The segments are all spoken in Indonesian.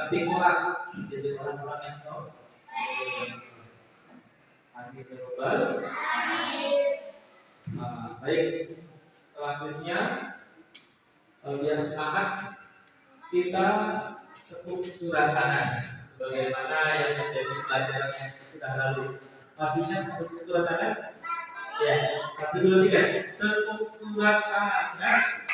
tapi kurang jadi orang-orang yang soleh amin ya robbal nah, baik selanjutnya biar semangat kita tepuk surat panas. bagaimana yang menjadi pelajaran yang sudah lalu pastinya tepuk surat panas. ya satu dua tiga tepuk surat panas.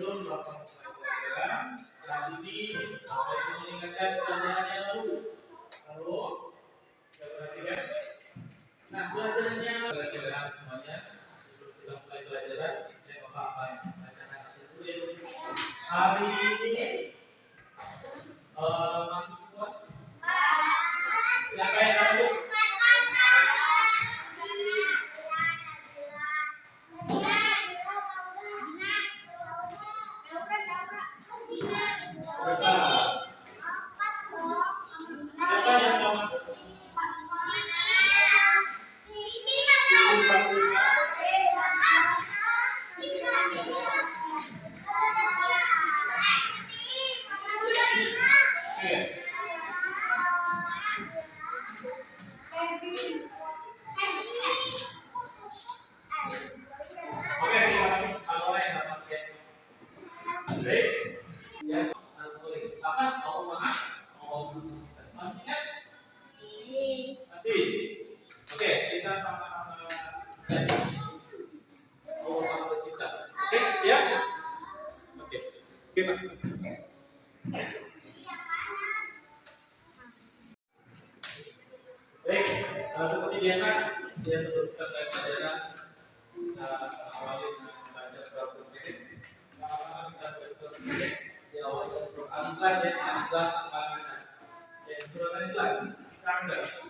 그런 마음으로 살고 있는 Yeah.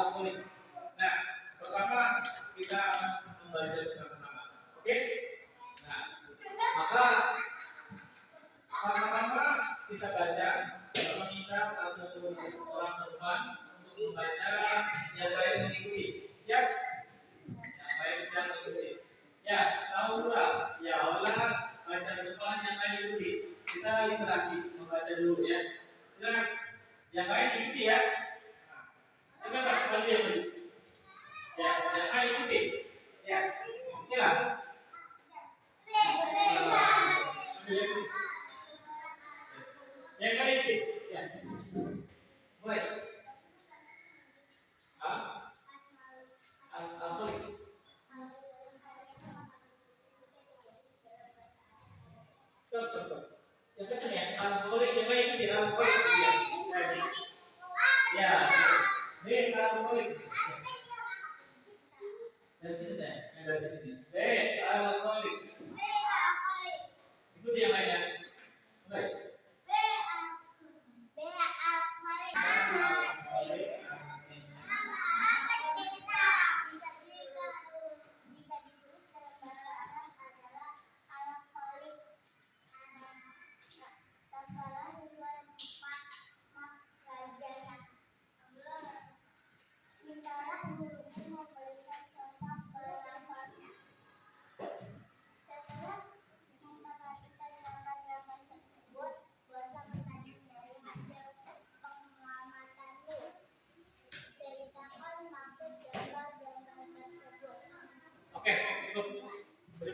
Alkoholik. Nah, pertama kita membaca bersama-sama. Oke? Nah, maka sama-sama kita baca kita meminta satu orang teman untuk membaca yang saya mengikuti. Siap? Yang saya bisa mengikuti. Ya, tahu pula. Ya Allah, baca depan yang lain ikuti. Kita literasi membaca dulu ya. Silakan. Yang lain ikuti ya. Nah, Coba tak kembali yang dulu. Ya, yang lain ikuti. Yes. Ikuti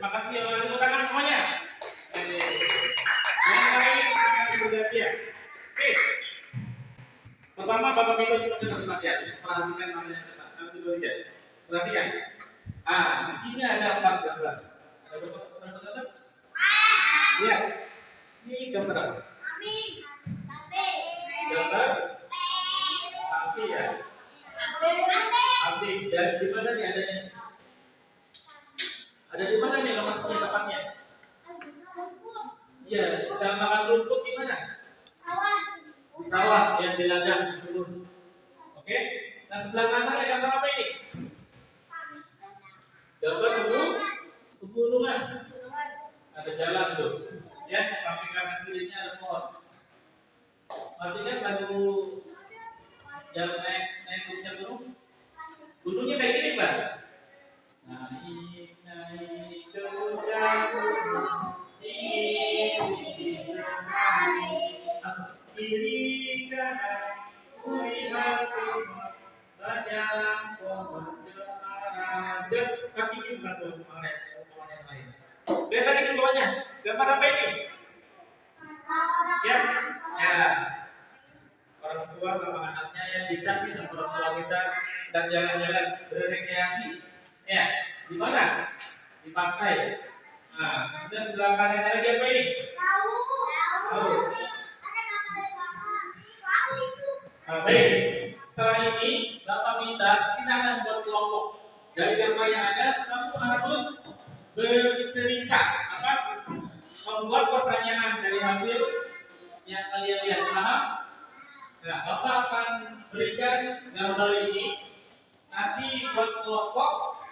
Terima kasih ya. Tepuk tangan semuanya. Yang lain akan bergantian. Oke. Pertama, Bapak Miko sudah perhatian. Perhatikan namanya depan. Satu, dua, tiga. Perhatikan. Ah, di sini ada empat gambar. Ada berapa berapa gambar? Iya. Ini gambar apa? Amin. Gambar sapi ya. Sapi. Dan di mana nih adanya? Ada di mana nih lokasinya tepatnya? Iya, sedang makan rumput di mana? Di sawah yang di ladang kebun. Oke. Nah sebelah kanan ada gambar apa ini? Gambar gunung, pegunungan. Ada jalan tuh. Ya, samping kanan kirinya ada pohon. Masih ingat lagu yang naik naik gunung? Gunungnya kayak gini, Pak. Bapak apa ini? Ya, ya. Orang tua sama anaknya yang ditagih sama orang tua kita dan jalan-jalan berrekreasi. Ya, di mana? Di pantai. Nah, sudah sebelah kanan lagi apa ini? Nah, baik. Setelah ini, Bapak minta kita akan buat kelompok. Dari gambar yang ada, kamu harus bercerita. Apa? Membuat pertanyaan dari hasil yang kalian lihat. Paham? Nah, Bapak akan berikan gambar ini. Nanti buat kelompok.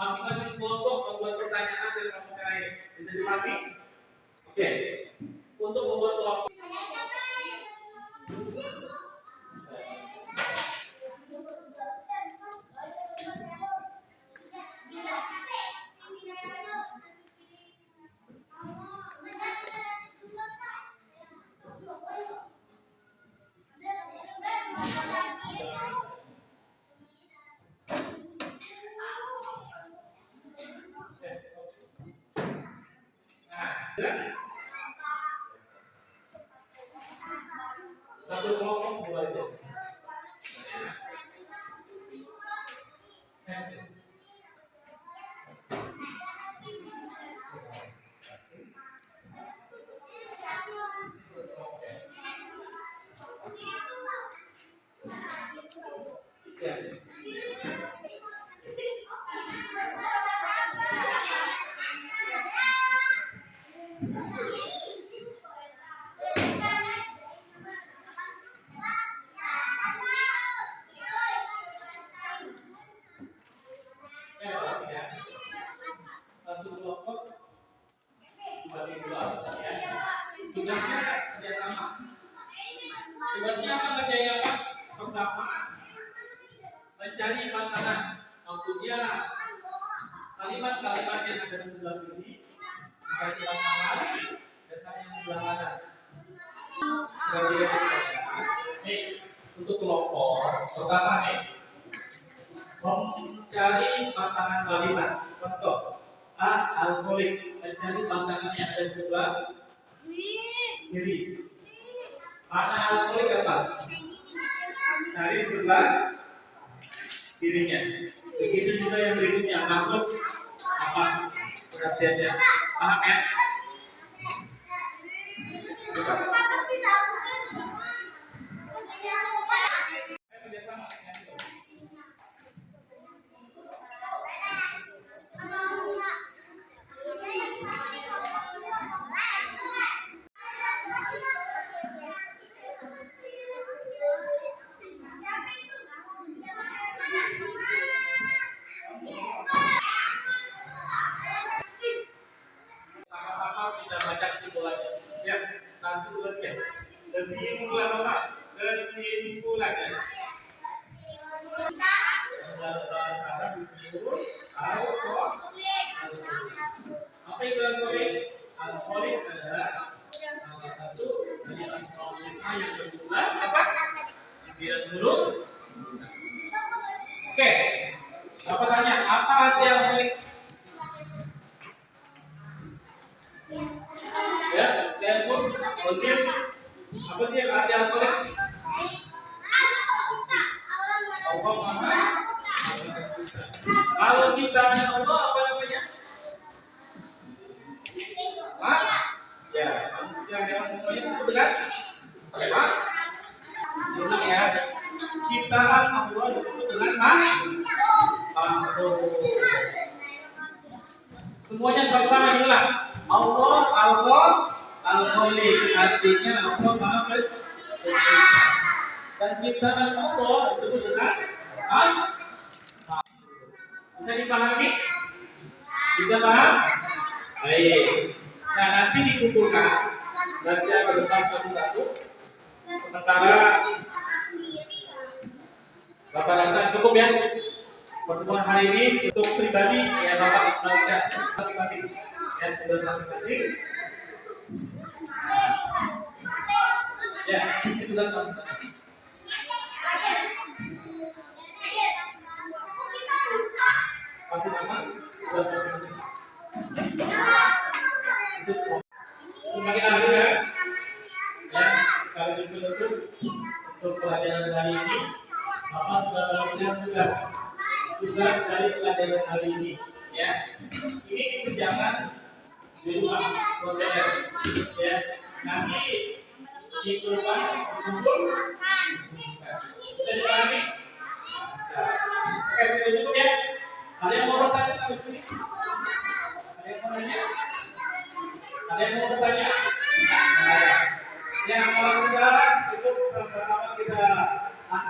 Masing-masing kelompok membuat pertanyaan dan kamu terakhir. Bisa dimakai? Oke. Untuk はい。Ya, ya. Satu kelompok dibagi dua ya. Tugasnya kerjasama. Tugasnya apa kerjanya apa? Pertama mencari pasangan. Maksudnya kalimat-kalimat yang ada di sebelah kiri mencari pasangan dan yang sebelah kanan. Gitu. Nih, untuk kelompok pertama nih mencari pasangan kalimat. Contoh A. Alkoholik mencari pasangan yang ada di sebelah kiri. Mana alkoholik apa? Cari sebelah kirinya. Begitu juga yang berikutnya makhluk apa perhatiannya. Paham ya? Yang berjumlah apa? 90. Oke. Apa tanya? Apa arti alkoholik? Ya, saya pun Ozil. Apa sih arti alkoholik? Allah Maha Kalau kita Allah ciptaan Allah dengan makhluk. Semuanya sama-sama inilah. Allah, Allah, Al-Khaliq artinya Allah Maha. Dan ciptaan Allah disebut dengan Al. Bisa dipahami? Bisa paham? Baik. Nah nanti dikumpulkan baca berdepan satu-satu. Sementara Bapak rasa cukup ya. Pertemuan hari ini untuk pribadi ya Bapak baca masing-masing. Ya tugas masing-masing. Ya, itu masing-masing. Sebagai akhir ya, ya sekaligus penutup untuk pelajaran hari ini, Bapak sudah tugas tugas dari pelajaran hari ini. Ya, ini dikerjakan di rumah modern. Ya, nanti di rumah kumpul. Bisa dipahami? Oke, sudah cukup ya. Ada yang mau bertanya sampai sini? Ada yang mau nanya? Ada yang mau bertanya? Nah, yang kalau sudah cukup sama-sama kita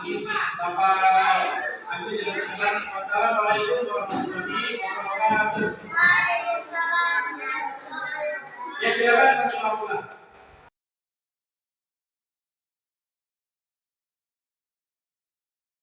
Bapak Amin dilakukan. Wassalamualaikum warahmatullahi wabarakatuh. Ya silakan kami pulang.